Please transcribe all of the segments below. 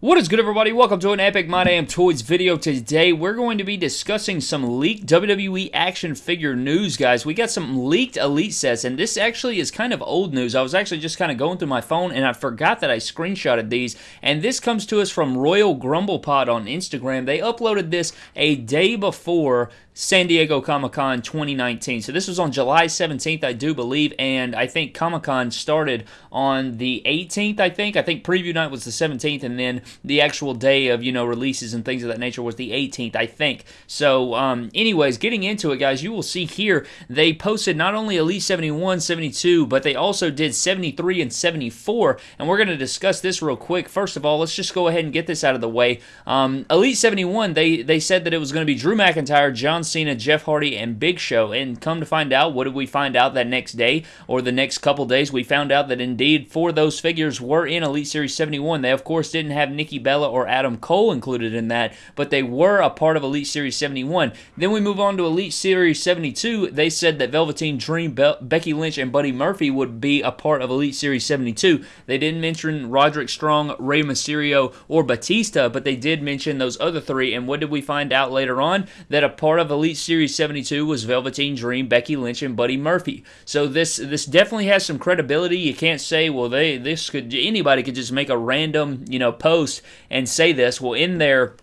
What is good, everybody? Welcome to an Epic My Damn Toys video. Today, we're going to be discussing some leaked WWE action figure news, guys. We got some leaked Elite sets, and this actually is kind of old news. I was actually just kind of going through my phone, and I forgot that I screenshotted these, and this comes to us from Royal Grumble Pod on Instagram. They uploaded this a day before San Diego Comic Con 2019. So this was on July 17th, I do believe, and I think Comic Con started on the 18th, I think. I think preview night was the 17th, and then the actual day of, you know, releases and things of that nature was the 18th, I think. So, um, anyways, getting into it, guys, you will see here they posted not only Elite 71, 72, but they also did 73 and 74, and we're going to discuss this real quick. First of all, let's just go ahead and get this out of the way. Um, Elite 71, they, they said that it was going to be Drew McIntyre, John Cena, Jeff Hardy, and Big Show. And come to find out, what did we find out that next day or the next couple days? We found out that indeed four of those figures were in Elite Series 71. They, of course, didn't have Nikki Bella or Adam Cole included in that, but they were a part of Elite Series 71. Then we move on to Elite Series 72. They said that Velveteen Dream, Be- Becky Lynch, and Buddy Murphy would be a part of Elite Series 72. They didn't mention Roderick Strong, Rey Mysterio, or Batista, but they did mention those other three. And what did we find out later on? That a part of Elite Series 72 was Velveteen Dream, Becky Lynch, and Buddy Murphy. So this this definitely has some credibility. You can't say, well, they this could anybody could just make a random you know post and say this. Well, in there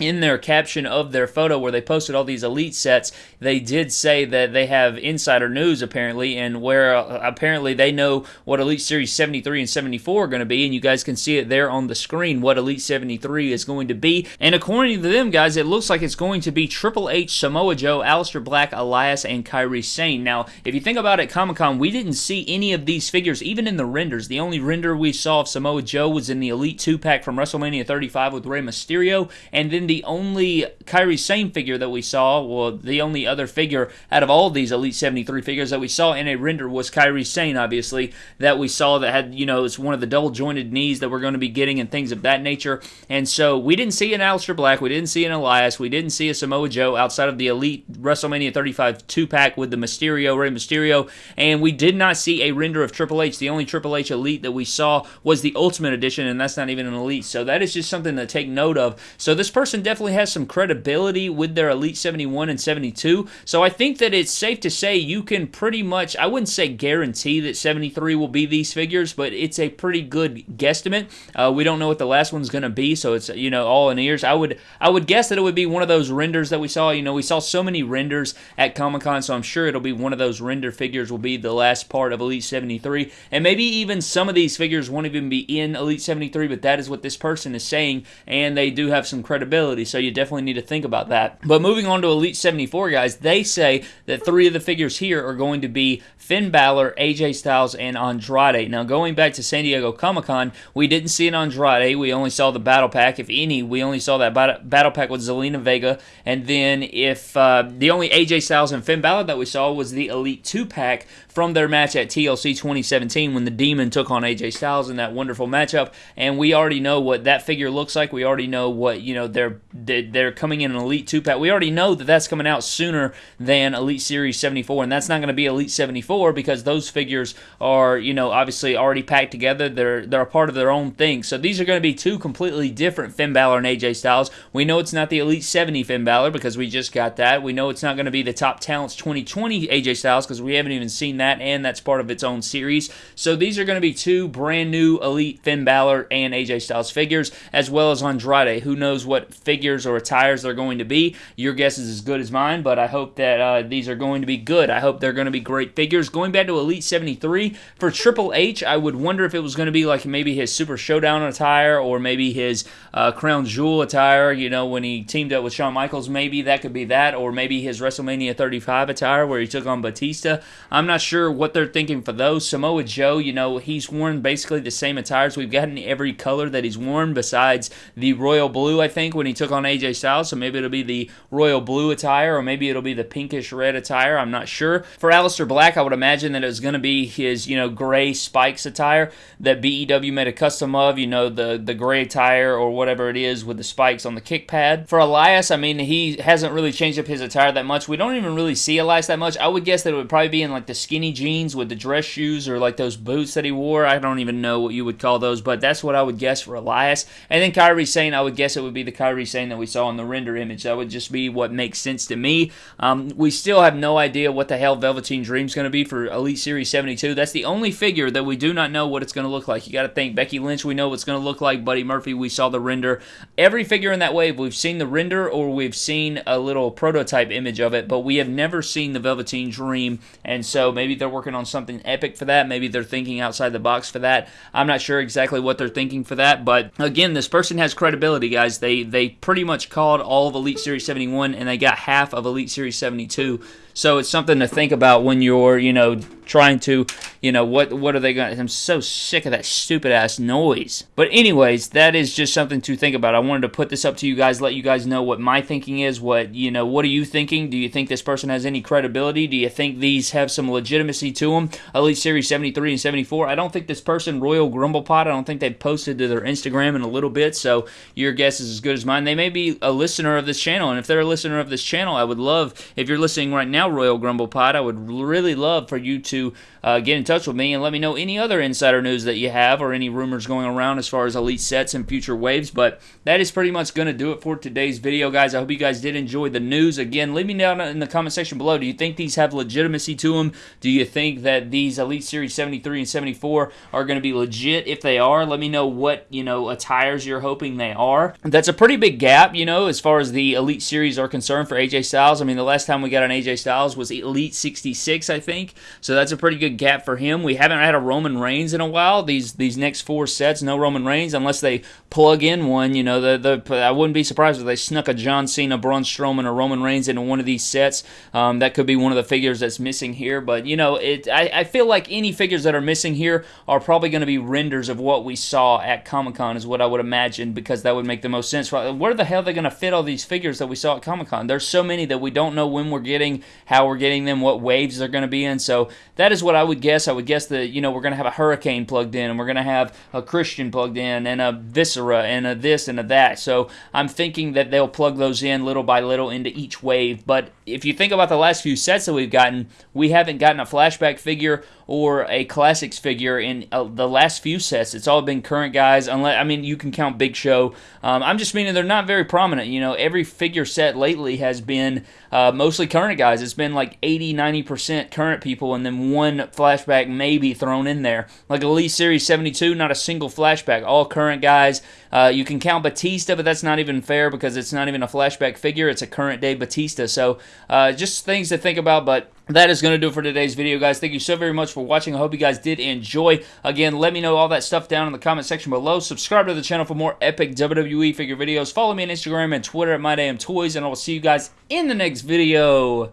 in their caption of their photo where they posted all these elite sets, they did say that they have insider news apparently, and where uh, apparently they know what Elite Series 73 and 74 are going to be, and you guys can see it there on the screen what Elite 73 is going to be. And according to them, guys, it looks like it's going to be Triple H, Samoa Joe, Aleister Black, Elias, and Kairi Sane. Now, if you think about it, Comic Con, we didn't see any of these figures, even in the renders. The only render we saw of Samoa Joe was in the Elite 2 pack from WrestleMania 35 with Rey Mysterio, and then the only Kairi Sane figure that we saw, well, the only other figure out of all these Elite 73 figures that we saw in a render was Kairi Sane, obviously, that we saw that had, you know, it's one of the double jointed knees that we're going to be getting and things of that nature. And so we didn't see an Aleister Black, we didn't see an Elias, we didn't see a Samoa Joe outside of the Elite WrestleMania 35 two pack with the Mysterio, Rey Mysterio, and we did not see a render of Triple H. The only Triple H Elite that we saw was the Ultimate Edition, and that's not even an Elite. So that is just something to take note of. So this person definitely has some credibility with their Elite 71 and 72. So I think that it's safe to say you can pretty much, I wouldn't say guarantee that 73 will be these figures, but it's a pretty good guesstimate. Uh, we don't know what the last one's going to be, so it's you know all in ears. I would I would guess that it would be one of those renders that we saw. You know, we saw so many renders at Comic Con, so I'm sure it'll be one of those render figures. Will be the last part of Elite 73, and maybe even some of these figures won't even be in Elite 73. But that is what this person is saying, and they do have some credibility. So you definitely need to think about that. But moving on to Elite 74, guys, they say that three of the figures here are going to be Finn Balor, AJ Styles, and Andrade. Now, going back to San Diego Comic Con, we didn't see an Andrade. We only saw the Battle Pack. If any, we only saw that Battle Pack with Zelina Vega. And then, if uh, the only AJ Styles and Finn Balor that we saw was the Elite 2 pack from their match at TLC 2017 when the Demon took on AJ Styles in that wonderful matchup. And we already know what that figure looks like. We already know what, you know, they're, they're coming in an Elite 2 pack. We already know that that's coming out sooner than Elite Series 74. And that's not going to be Elite 74 because those figures are, you know, obviously already packed together. They're, they're a part of their own thing. So these are going to be two completely different Finn Balor and AJ Styles. We know it's not the Elite 70 Finn Balor because we just got that. We know it's not going to be the Top Talents 2020 AJ Styles because we haven't even seen that, and that's part of its own series. So these are going to be two brand new Elite Finn Balor and AJ Styles figures, as well as Andrade. Who knows what figures or attires they're going to be? Your guess is as good as mine, but I hope that uh, these are going to be good. I hope they're going to be great figures. Going back to Elite 73, for Triple H, I would wonder if it was going to be like maybe his Super Showdown attire or maybe his uh, Crown Jewel attire, you know, when he teamed up with Shawn Michaels. Maybe that could be that, or maybe his WrestleMania 35 attire where he took on Batista. I'm not sure what they're thinking for those. Samoa Joe, you know, he's worn basically the same attires. We've gotten every color that he's worn besides the royal blue, I think, when he took took on AJ Styles, so maybe it'll be the royal blue attire, or maybe it'll be the pinkish red attire. I'm not sure. For Aleister Black, I would imagine that it was going to be his, you know, gray spikes attire that BEW made a custom of, you know, the, the gray attire or whatever it is with the spikes on the kick pad. For Elias, I mean, he hasn't really changed up his attire that much. We don't even really see Elias that much. I would guess that it would probably be in like the skinny jeans with the dress shoes or like those boots that he wore. I don't even know what you would call those, but that's what I would guess for Elias. And then Kairi Sane, I would guess it would be the Sane that we saw in the render image. That would just be what makes sense to me. Um, we still have no idea what the hell Velveteen Dream's going to be for Elite Series 72. That's the only figure that we do not know what it's going to look like. You got to think Becky Lynch, we know what's going to look like. Buddy Murphy, we saw the render. Every figure in that wave, we've seen the render or we've seen a little prototype image of it, but we have never seen the Velveteen Dream. And so maybe they're working on something epic for that. Maybe they're thinking outside the box for that. I'm not sure exactly what they're thinking for that, but again, this person has credibility, guys. They they pretty much called all of Elite Series 71 and they got half of Elite Series 72. So it's something to think about when you're, you know, trying to, you know, what what are they going to I'm so sick of that stupid ass noise. But anyways, that is just something to think about. I wanted to put this up to you guys, let you guys know what my thinking is, what, you know, what are you thinking? Do you think this person has any credibility? Do you think these have some legitimacy to them? Elite Series 73 and 74. I don't think this person Royal Grumblepot, I don't think they've posted to their Instagram in a little bit, so your guess is as good as mine. They may be a listener of this channel, and if they're a listener of this channel, I would love if you're listening right now, Royal Grumblepot, I would really love for you to uh, get in touch with me and let me know any other insider news that you have or any rumors going around as far as elite sets and future waves. But that is pretty much going to do it for today's video, guys. I hope you guys did enjoy the news. Again, leave me down in the comment section below. Do you think these have legitimacy to them? Do you think that these Elite Series 73 and 74 are going to be legit? If they are, let me know what, you know, attires you're hoping they are. That's a pretty big gap, you know, as far as the Elite Series are concerned for AJ Styles. I mean, the last time we got an AJ Styles was Elite 66, I think. So that's a pretty good gap for him. We haven't had a Roman Reigns in a while. These these next four sets, no Roman Reigns unless they plug in one. You know, the, the I wouldn't be surprised if they snuck a John Cena, Braun Strowman, or Roman Reigns into one of these sets. Um, that could be one of the figures that's missing here. But you know, it I, I feel like any figures that are missing here are probably going to be renders of what we saw at Comic Con, is what I would imagine, because that would make the most sense. Where the hell are they going to fit all these figures that we saw at Comic Con? There's so many that we don't know when we're getting, how we're getting them, what waves they're going to be in. So that is what I would guess. I would guess that you know we're going to have a Hurricane plugged in, and we're going to have a Christian plugged in, and a Viscera, and a this and a that. So I'm thinking that they'll plug those in little by little into each wave. But if you think about the last few sets that we've gotten, we haven't gotten a flashback figure or a classics figure in uh, the last few sets. It's all been current guys. Unless I mean, you can count Big Show. Um, I'm just meaning they're not very prominent. You know, every figure set lately has been uh, mostly current guys. It's been like 80, 90 percent current people, and then one flashback maybe thrown in there. Like Elite Series 72, not a single flashback. All current guys. Uh, you can count Batista, but that's not even fair because it's not even a flashback figure. It's a current day Batista. So uh, just things to think about. But that is going to do it for today's video, guys. Thank you so very much for watching. I hope you guys did enjoy. Again, let me know all that stuff down in the comment section below. Subscribe to the channel for more epic WWE figure videos. Follow me on Instagram and Twitter at MyDamnToys, and I will see you guys in the next video.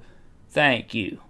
Thank you.